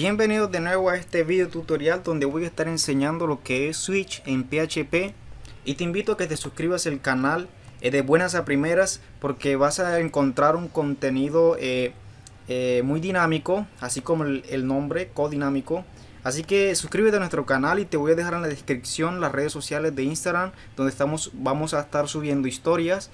Bienvenidos de nuevo a este video tutorial donde voy a estar enseñando lo que es Switch en PHP y te invito a que te suscribas al canal eh, de buenas a primeras porque vas a encontrar un contenido eh, eh, muy dinámico así como el, el nombre codinámico. Así que suscríbete a nuestro canal y te voy a dejar en la descripción las redes sociales de Instagram donde estamos vamos a estar subiendo historias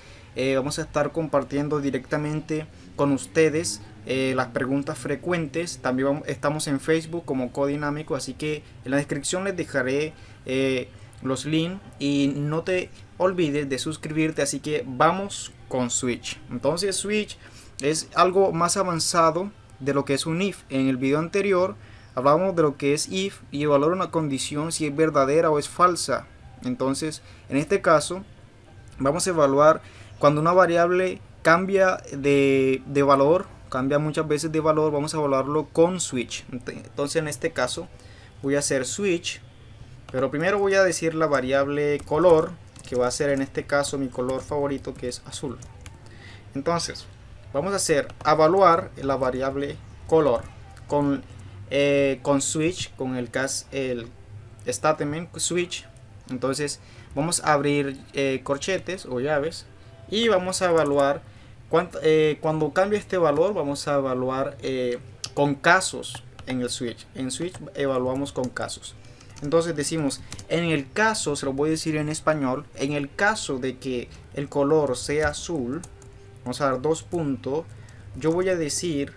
vamos a estar compartiendo directamente con ustedes eh, las preguntas frecuentes. También estamos en Facebook como Codinámico, así que en la descripción les dejaré eh, los links y no te olvides de suscribirte. Así que vamos con Switch. Entonces Switch es algo más avanzado de lo que es un if. En el video anterior hablamos de lo que es if y evaluar una condición si es verdadera o es falsa. Entonces en este caso vamos a evaluar cuando una variable cambia de, de valor cambia muchas veces de valor, vamos a evaluarlo con switch. Entonces en este caso voy a hacer switch, pero primero voy a decir la variable color, que va a ser en este caso mi color favorito que es azul. Entonces vamos a hacer evaluar la variable color con, eh, con switch, con el, cas, el statement switch. Entonces vamos a abrir eh, corchetes o llaves y vamos a evaluar eh, cuando cambie este valor vamos a evaluar eh, con casos en el switch. En switch evaluamos con casos. Entonces decimos, en el caso, se lo voy a decir en español, en el caso de que el color sea azul, vamos a dar dos puntos, yo voy a decir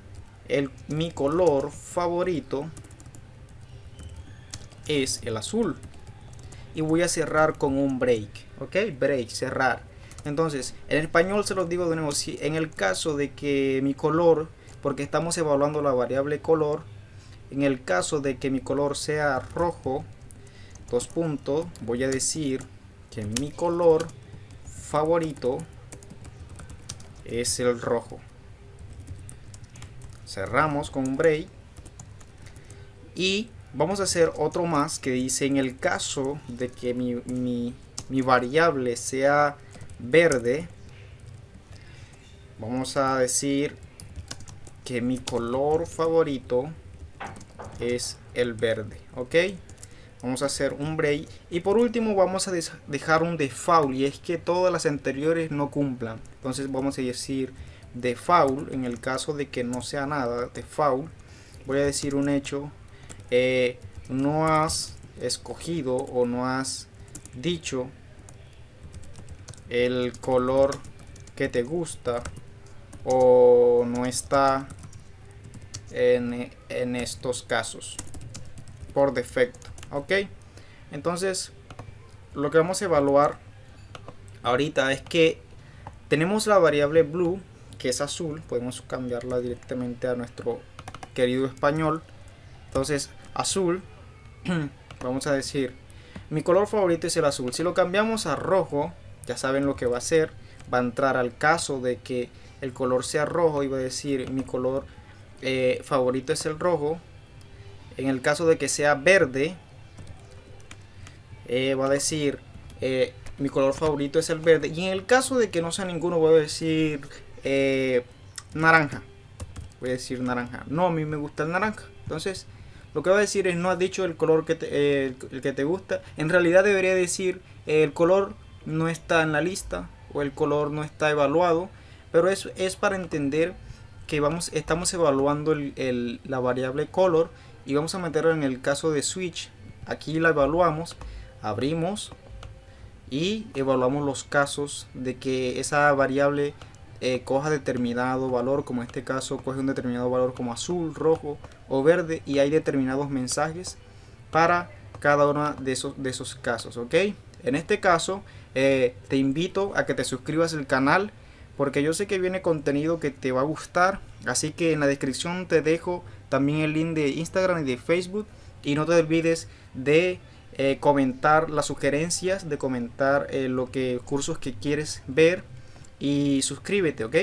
el, mi color favorito es el azul. Y voy a cerrar con un break, ok, break, cerrar. Entonces, en español se los digo de nuevo, si en el caso de que mi color, porque estamos evaluando la variable color, en el caso de que mi color sea rojo, dos puntos, voy a decir que mi color favorito es el rojo. Cerramos con un break. Y vamos a hacer otro más que dice en el caso de que mi, mi, mi variable sea verde vamos a decir que mi color favorito es el verde ok vamos a hacer un break. Y por último vamos a dejar un default y es que todas las anteriores no cumplan. Entonces vamos a decir default en el caso de que no sea nada default voy a decir un hecho eh, no has escogido o no has dicho el color que te gusta o no está en, en estos casos por defecto ok entonces lo que vamos a evaluar ahorita es que tenemos la variable blue que es azul podemos cambiarla directamente a nuestro querido español. Entonces azul vamos a decir mi color favorito es el azul. Si lo cambiamos a rojo ya saben lo que va a hacer. Va a entrar al caso de que el color sea rojo y va a decir mi color eh, favorito es el rojo. En el caso de que sea verde, eh, va a decir eh, mi color favorito es el verde. Y en el caso de que no sea ninguno, voy a decir naranja. Voy a decir naranja. No, a mí me gusta el naranja. Entonces, lo que va a decir es no has dicho el color que el que te gusta. En realidad debería decir el color no está en la lista o el color no está evaluado, pero eso es para entender que vamos, estamos evaluando la variable color y vamos a meterlo en el caso de switch. Aquí la evaluamos, abrimos y evaluamos los casos de que esa variable eh, coja determinado valor, como en este caso coge un determinado valor como azul, rojo o verde y hay determinados mensajes para cada uno de esos, de esos casos, ¿ok? En este caso, eh, te invito a que te suscribas al canal porque yo sé que viene contenido que te va a gustar. Así que en la descripción te dejo también el link de Instagram y de Facebook. Y no te olvides de eh, comentar las sugerencias, de comentar eh, lo que cursos que quieres ver y suscríbete, ¿ok?